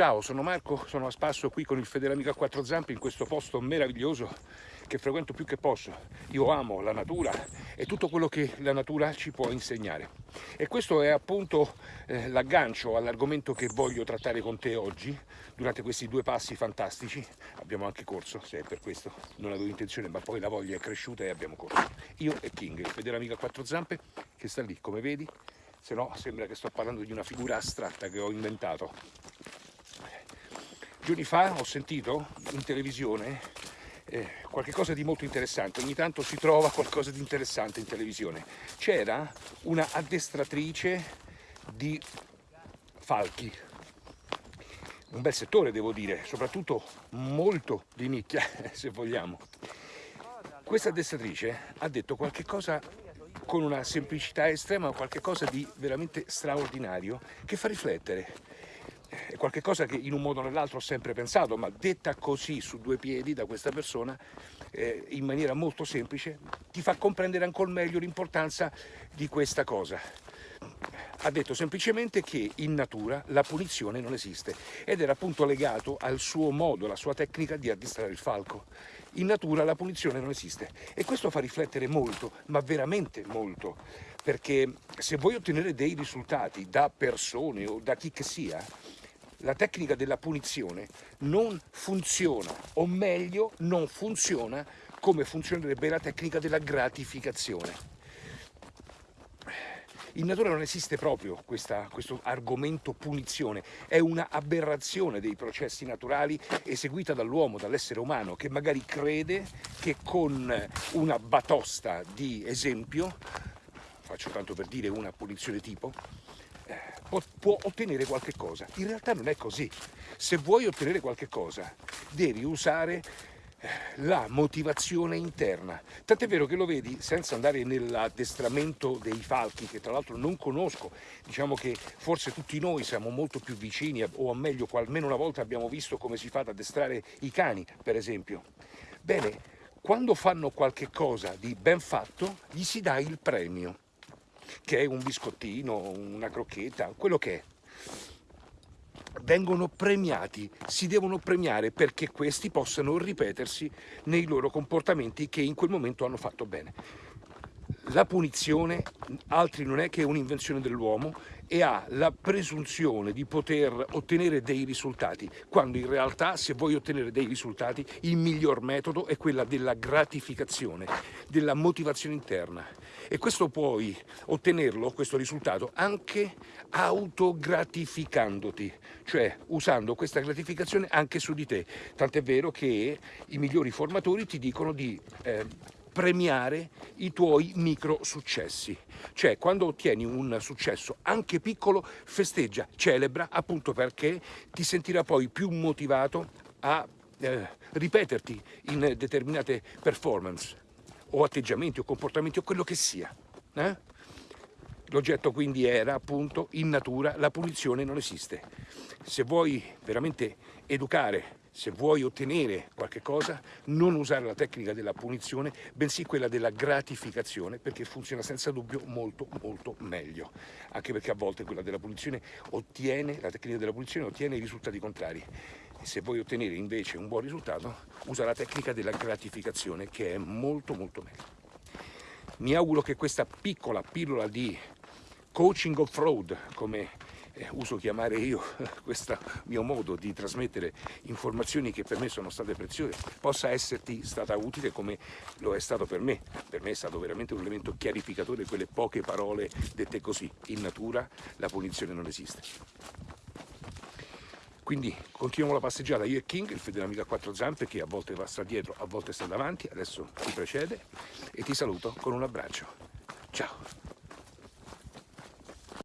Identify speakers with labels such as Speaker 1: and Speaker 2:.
Speaker 1: Ciao, sono Marco, sono a spasso qui con il Federamico a quattro zampe in questo posto meraviglioso che frequento più che posso. Io amo la natura e tutto quello che la natura ci può insegnare. E questo è appunto eh, l'aggancio all'argomento che voglio trattare con te oggi, durante questi due passi fantastici. Abbiamo anche corso, se è per questo non avevo intenzione, ma poi la voglia è cresciuta e abbiamo corso. Io e King, il Federamico a quattro zampe, che sta lì, come vedi, se no sembra che sto parlando di una figura astratta che ho inventato. Giorni fa ho sentito in televisione eh, qualcosa di molto interessante, ogni tanto si trova qualcosa di interessante in televisione. C'era una addestratrice di falchi, un bel settore devo dire, soprattutto molto di nicchia se vogliamo. Questa addestratrice ha detto qualche cosa con una semplicità estrema, qualche cosa di veramente straordinario che fa riflettere. È qualcosa che in un modo o nell'altro ho sempre pensato, ma detta così su due piedi da questa persona, eh, in maniera molto semplice, ti fa comprendere ancora meglio l'importanza di questa cosa. Ha detto semplicemente che in natura la punizione non esiste ed era appunto legato al suo modo, alla sua tecnica di addestrare il falco in natura la punizione non esiste e questo fa riflettere molto, ma veramente molto, perché se vuoi ottenere dei risultati da persone o da chi che sia, la tecnica della punizione non funziona, o meglio non funziona come funzionerebbe la tecnica della gratificazione. In natura non esiste proprio questa, questo argomento punizione, è una aberrazione dei processi naturali eseguita dall'uomo, dall'essere umano, che magari crede che con una batosta di esempio, faccio tanto per dire una punizione tipo, può ottenere qualche cosa. In realtà non è così. Se vuoi ottenere qualche cosa, devi usare la motivazione interna. Tant'è vero che lo vedi, senza andare nell'addestramento dei falchi, che tra l'altro non conosco, diciamo che forse tutti noi siamo molto più vicini, o meglio, almeno una volta abbiamo visto come si fa ad addestrare i cani, per esempio. Bene, quando fanno qualche cosa di ben fatto, gli si dà il premio, che è un biscottino, una crocchetta, quello che è vengono premiati, si devono premiare perché questi possano ripetersi nei loro comportamenti che in quel momento hanno fatto bene. La punizione altri non è che un'invenzione dell'uomo e ha la presunzione di poter ottenere dei risultati, quando in realtà se vuoi ottenere dei risultati il miglior metodo è quella della gratificazione, della motivazione interna. E questo puoi ottenerlo, questo risultato, anche autogratificandoti, cioè usando questa gratificazione anche su di te. Tant'è vero che i migliori formatori ti dicono di eh, premiare i tuoi micro successi. Cioè quando ottieni un successo anche piccolo festeggia, celebra appunto perché ti sentirà poi più motivato a eh, ripeterti in determinate performance o atteggiamenti o comportamenti o quello che sia. Eh? L'oggetto quindi era appunto in natura la punizione non esiste. Se vuoi veramente educare se vuoi ottenere qualche cosa, non usare la tecnica della punizione, bensì quella della gratificazione, perché funziona senza dubbio molto molto meglio. Anche perché a volte quella della punizione ottiene, la tecnica della punizione ottiene i risultati contrari. E se vuoi ottenere invece un buon risultato, usa la tecnica della gratificazione, che è molto molto meglio. Mi auguro che questa piccola pillola di coaching of road, come uso chiamare io questo mio modo di trasmettere informazioni che per me sono state preziose, possa esserti stata utile come lo è stato per me. Per me è stato veramente un elemento chiarificatore quelle poche parole dette così. In natura la punizione non esiste. Quindi continuiamo la passeggiata io e King, il fedele amico a quattro zampe che a volte va sta dietro, a volte sta davanti, adesso ti precede e ti saluto con un abbraccio. Ciao!